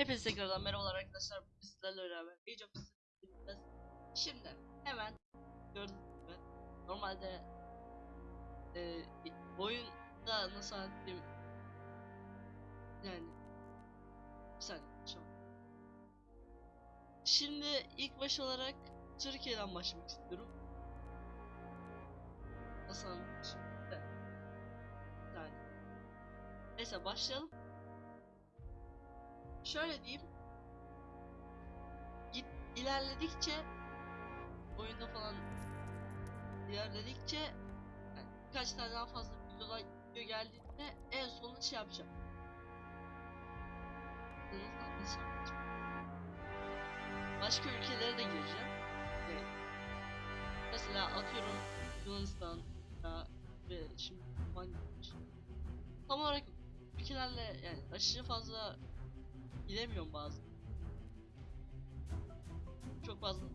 Hepinize tekrardan merhabalar arkadaşlar. Bugün sizlerle beraber Age of Şimdi hemen gördüğünüz gibi normalde e, oyunda nasıl anlatayım yani bir saniye şu an. Şimdi ilk baş olarak Türkiye'den başlamak istiyorum. Nasıl anlatayım. Neyse başlayalım. Şöyle diyeyim. Git ilerledikçe oyunda falan ilerledikçe yani birkaç tane daha fazla videolar video geldiğinde en sonunda şey yapacağım. Yapacağım? Başka ülkelere de gireceğim. Evet. Mesela atıyorum Yunanistan ya ve şimdi. Tam olarak ülkelerle yani aşırı fazla bilemiyorum bazı. Çok fazla.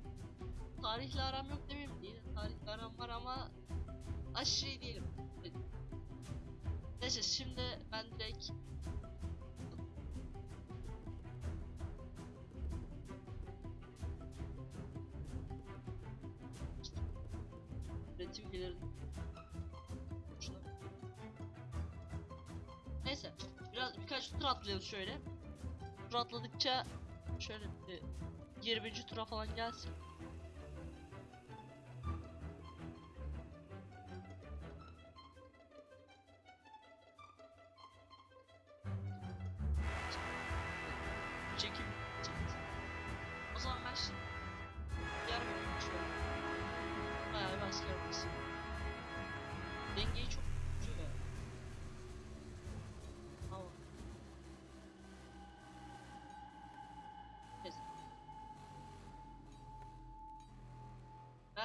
Tarihle aram yok demeyeyim değil. Tarihle aram var ama aşırı iyi değilim. Neyse şimdi ben direkt üretim gelir. Şuna- Neyse biraz birkaç tur atlayalım şöyle. Tur şöyle bir 20. tura falan gelsin.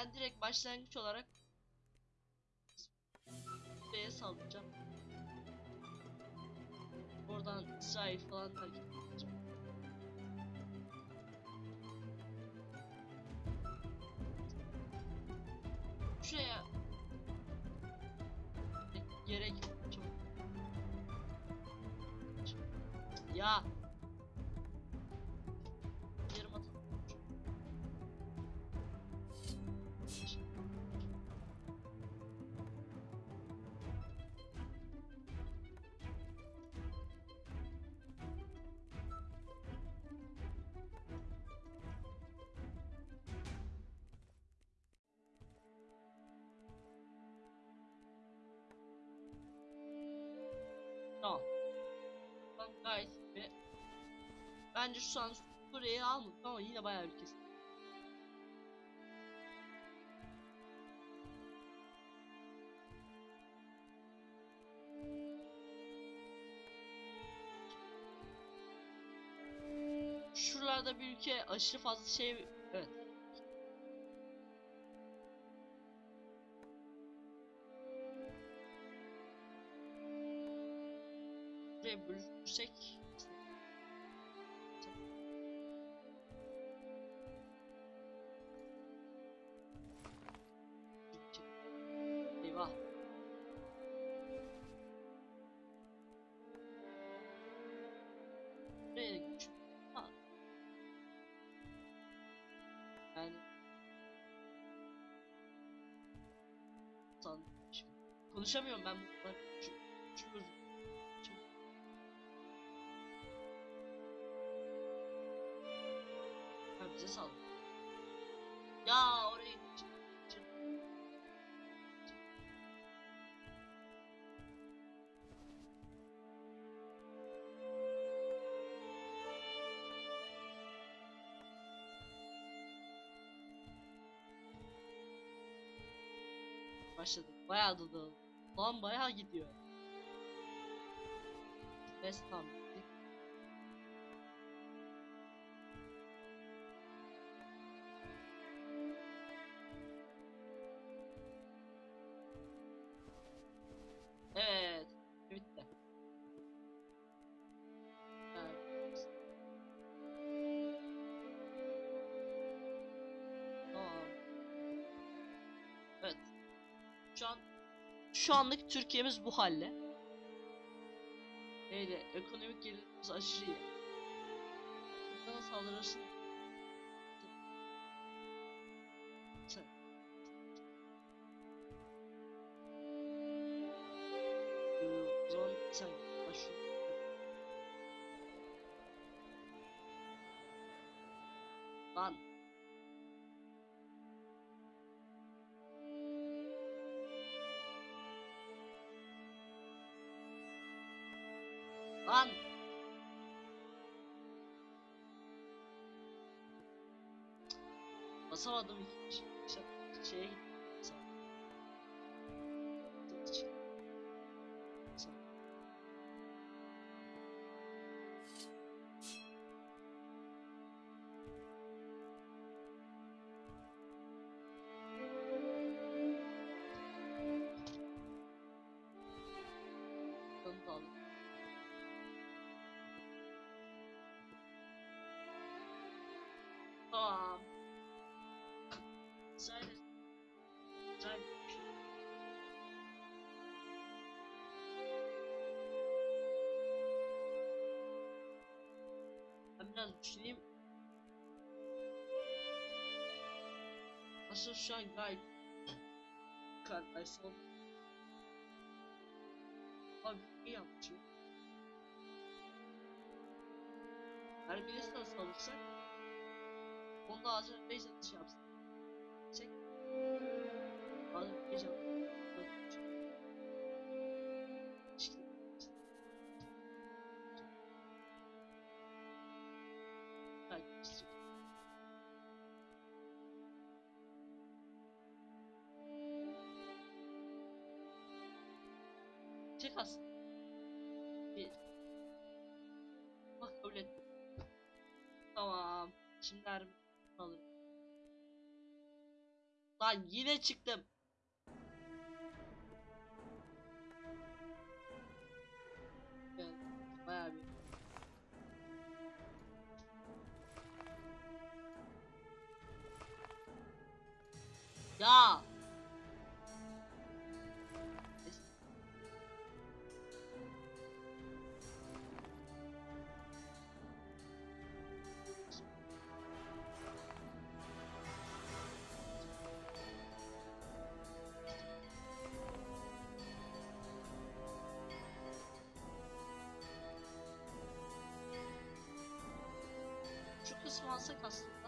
Ben direkt başlangıç olarak B'ye saldıracağım. Oradan İsrail falan takip iyi. Bence şu an Suriye'yi almadık ama yine bayağı bir kesin. Şuralarda bir ülke aşırı fazla şey konuşamıyorum ben bunlar şu, şu çok Ha bize sal. Ya çık. Başladık. Bayağı da dağıldı. Lan bayağı gidiyor. West Ham. şu anlık Türkiye'miz bu halde. Öyle ekonomik gelirimiz aşırı iyi. Bana saldırırsın. Salvador, gente. Tchau. Biraz düşüneyim. Aslında şu an gayet kardeşim. Abi iyi yapmışım. Her birisi nasıl alırsak onu da ağzına base atış yapsın. Çek. Ağzına base yap. Aslında. Bir. Bak kabul et. Tamam. Şimdi ermi alırım. Lan yine çıktım. Evet, bayağı bir. Ya. Şu kısmı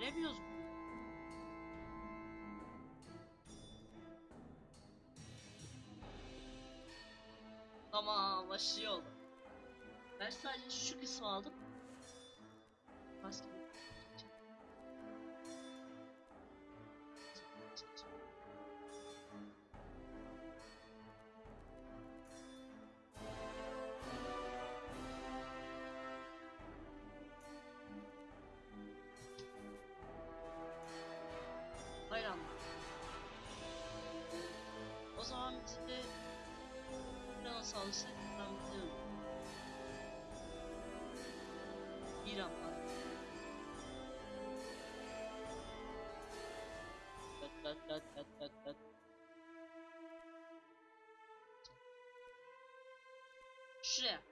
Veremiyoruz? Tamam başlıyor. Ben sadece şu kısmı aldım. Zaman biz de biraz alırsak ben biliyorum. Bir ama. Dat dat dat dat dat dat. Şuraya.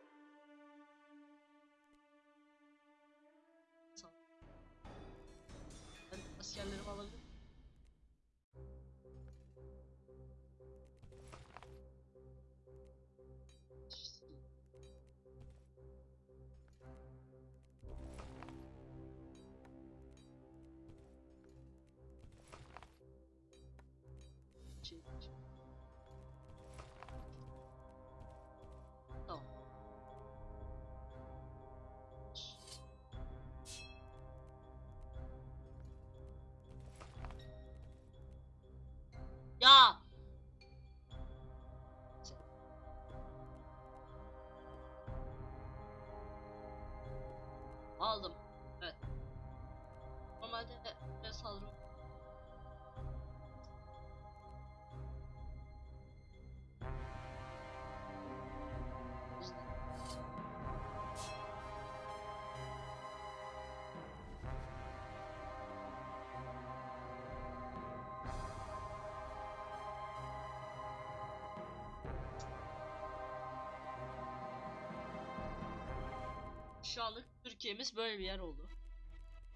Şu anlık Türkiye'miz böyle bir yer oldu.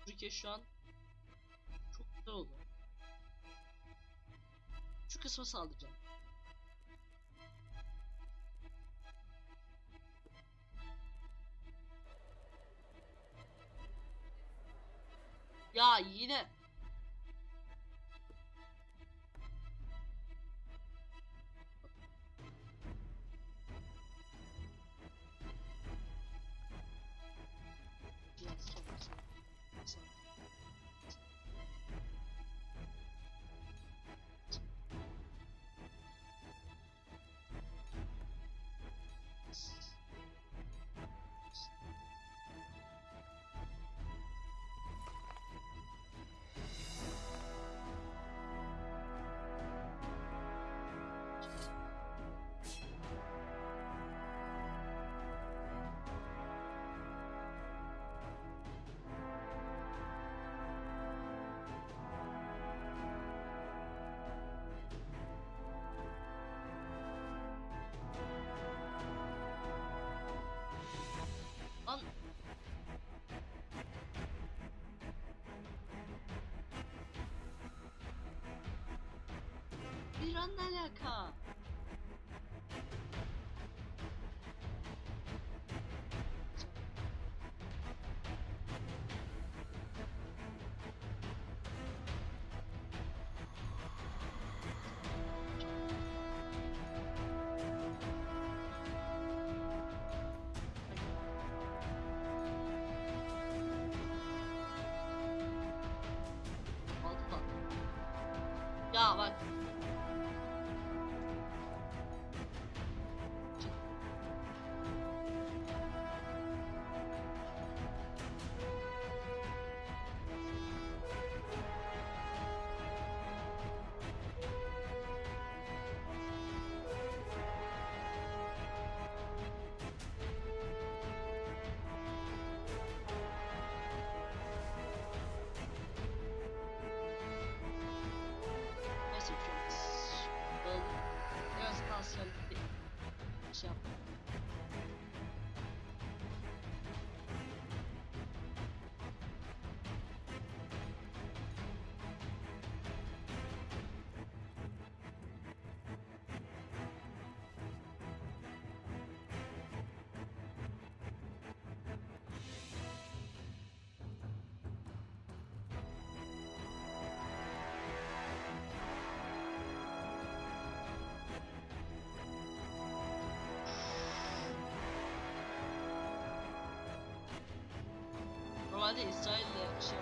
Türkiye şu an çok güzel oldu. Şu kısmı saldıracağım. Ya yine An ne alaka? Ya bak. Normalde İsrail'le şey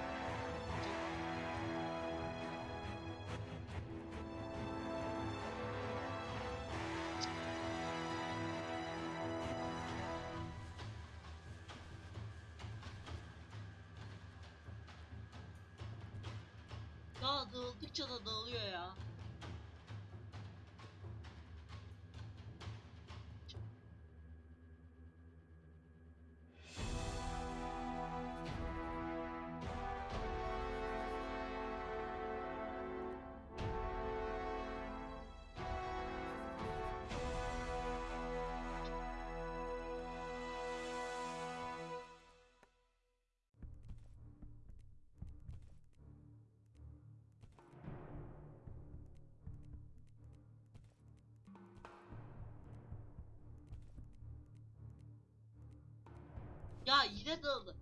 dağıldıkça da dağılıyor ya. Ya yine dağıldı.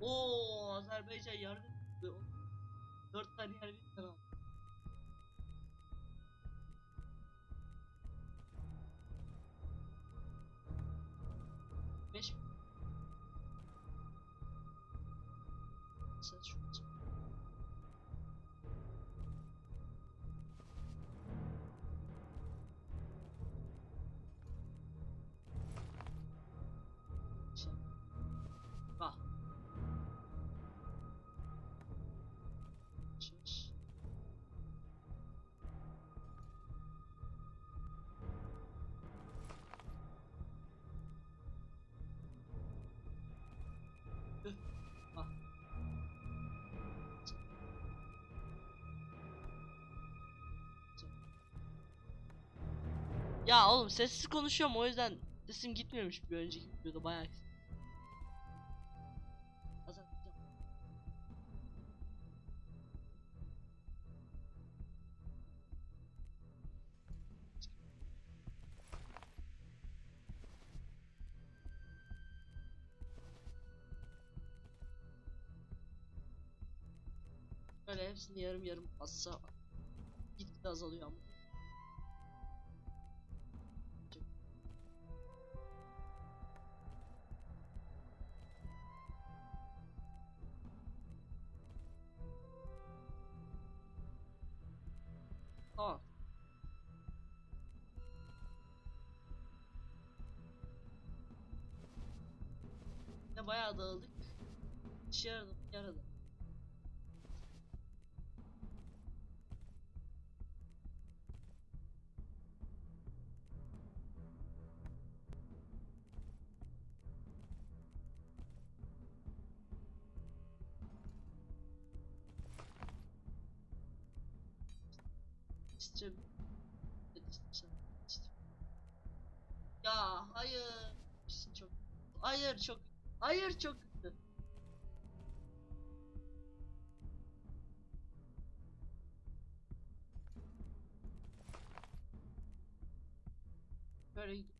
Oo Azerbaycan tuttu. Dört tane yer Çek. Ya oğlum sessiz konuşuyorum o yüzden sesim gitmiyormuş bir önceki videoda bayağı Böyle hepsini yarım yarım bassa gitgide azalıyor ama. Tamam. Ne bayağı dağıldık. İşte. Ya hayır. Çok hayır çok hayır çok kötü. Böyle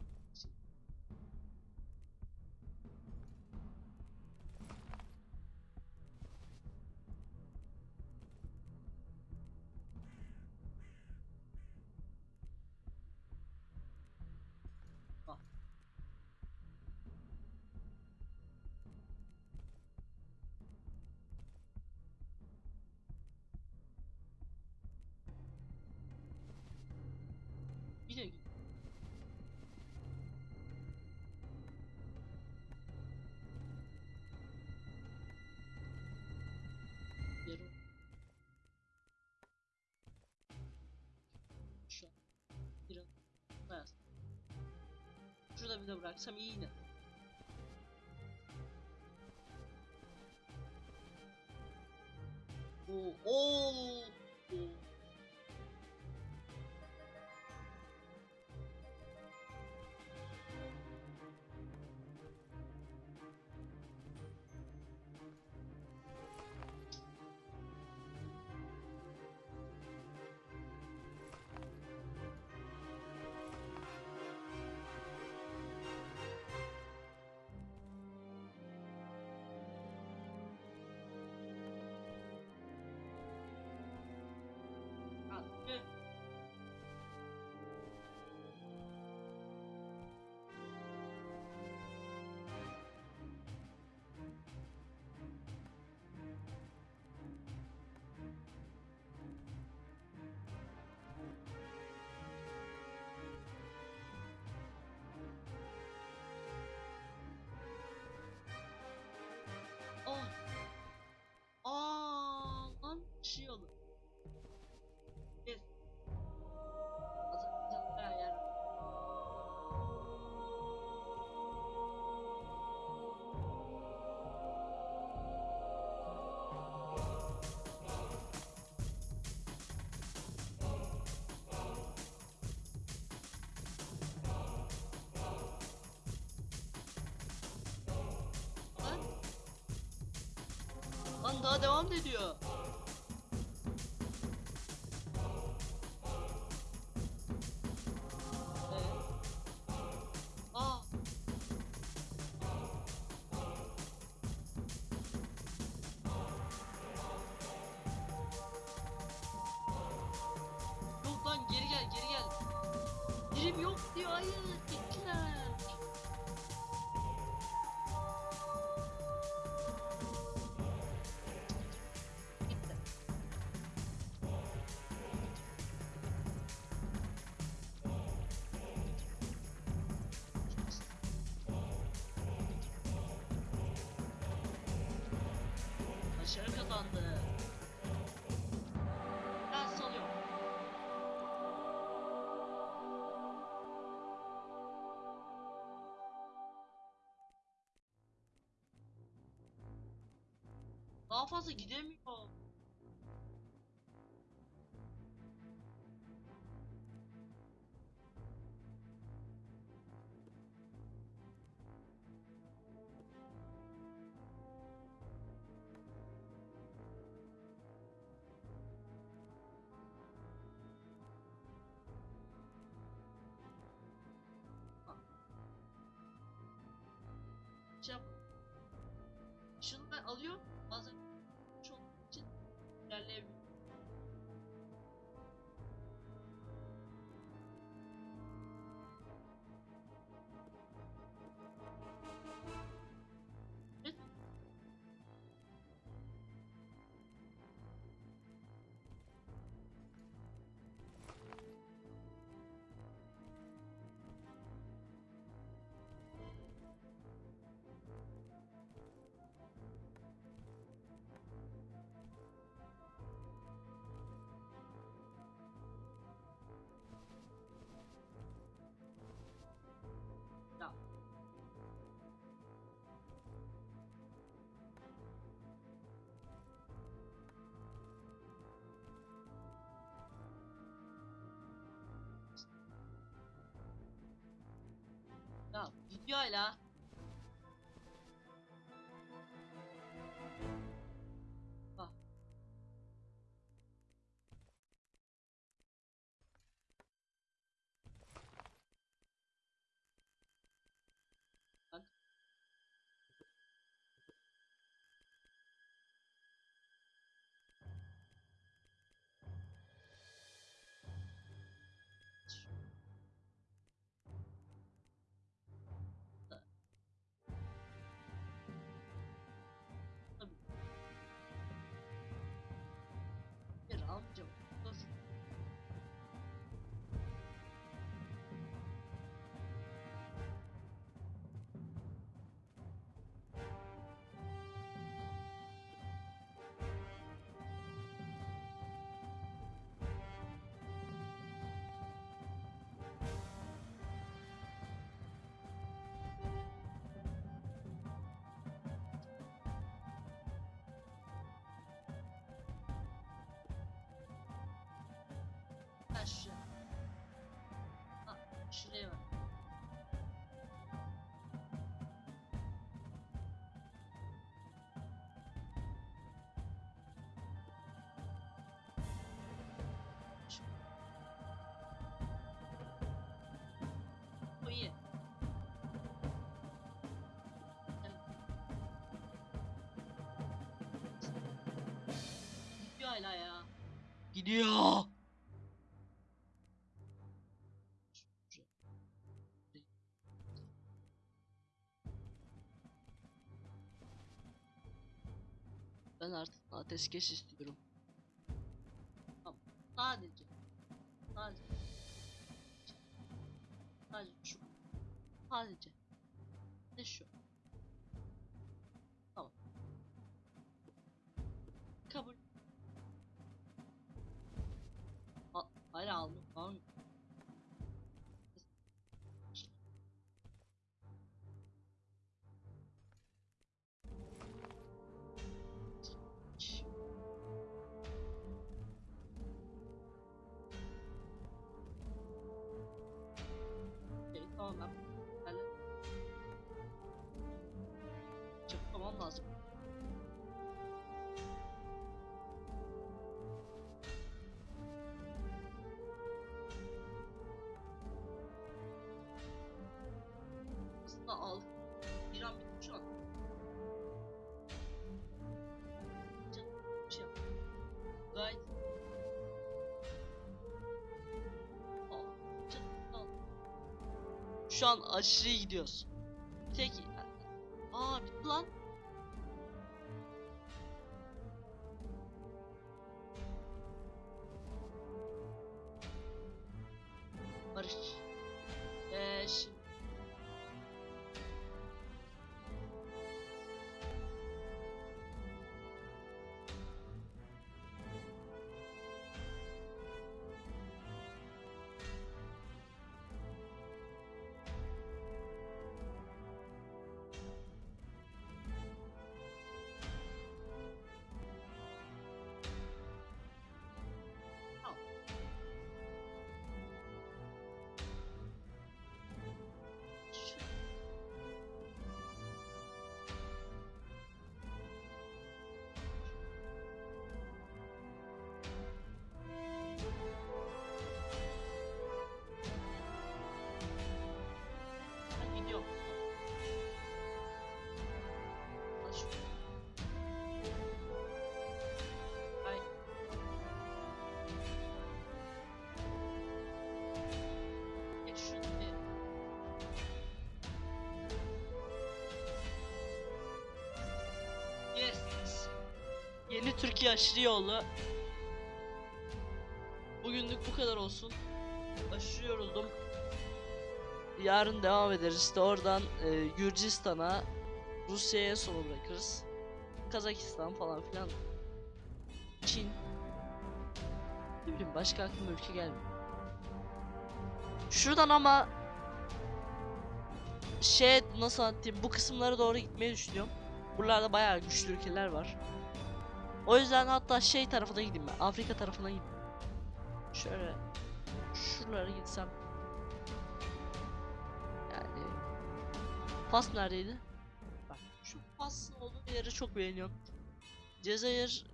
şurada bir de bıraksam iyi yine Oo, Lan daha devam ediyor. Ee? Geri gel geri gel. Dilim yok diyor hayır. Daha fazla gidemiyor. Videoyla Bir şuraya bak. Hala ya. Gidiyor. Ateşkes istiyorum. Tamam. Sadece. Sadece. Sadece şu. Sadece. Ne şu. Tamam. Kabul. Çıkmamam lazım. Aslında al. Bir an bir şey yap. Gayet. Şu an aşırı gidiyoruz. Tek... Aa bitti lan. Türkiye aşırı yolu. Bugünlük bu kadar olsun. Aşırı yoruldum. Yarın devam ederiz. İşte oradan e, Gürcistan'a, Rusya'ya sonu bırakırız. Kazakistan falan filan. Çin. Ne bileyim başka aklıma ülke gelmiyor. Şuradan ama şey nasıl anlatayım bu kısımlara doğru gitmeyi düşünüyorum. Buralarda bayağı güçlü ülkeler var. O yüzden hatta şey tarafına gideyim ben. Afrika tarafına gideyim. Şöyle şuralara gitsem. Yani Fas neredeydi? Bak şu Fas'ın olduğu yeri çok beğeniyorum. Cezayir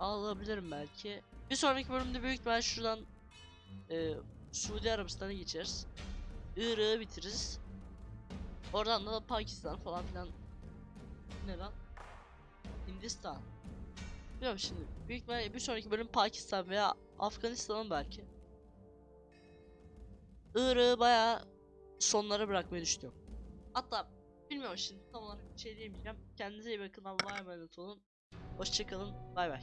alabilirim belki. Bir sonraki bölümde büyük ihtimal şuradan e, Suudi Arabistan'a geçeriz. Irak'ı bitiririz. Oradan da Pakistan falan filan. Ne lan? Hindistan. Bilmiyorum şimdi. Büyük ihtimalle bir sonraki bölüm Pakistan veya Afganistan'ın belki. Irak'ı bayağı sonlara bırakmayı düşünüyorum. Hatta bilmiyorum şimdi tam olarak bir şey diyemeyeceğim. Kendinize iyi bakın. Allah'a emanet olun. Hoşçakalın. Bay bay.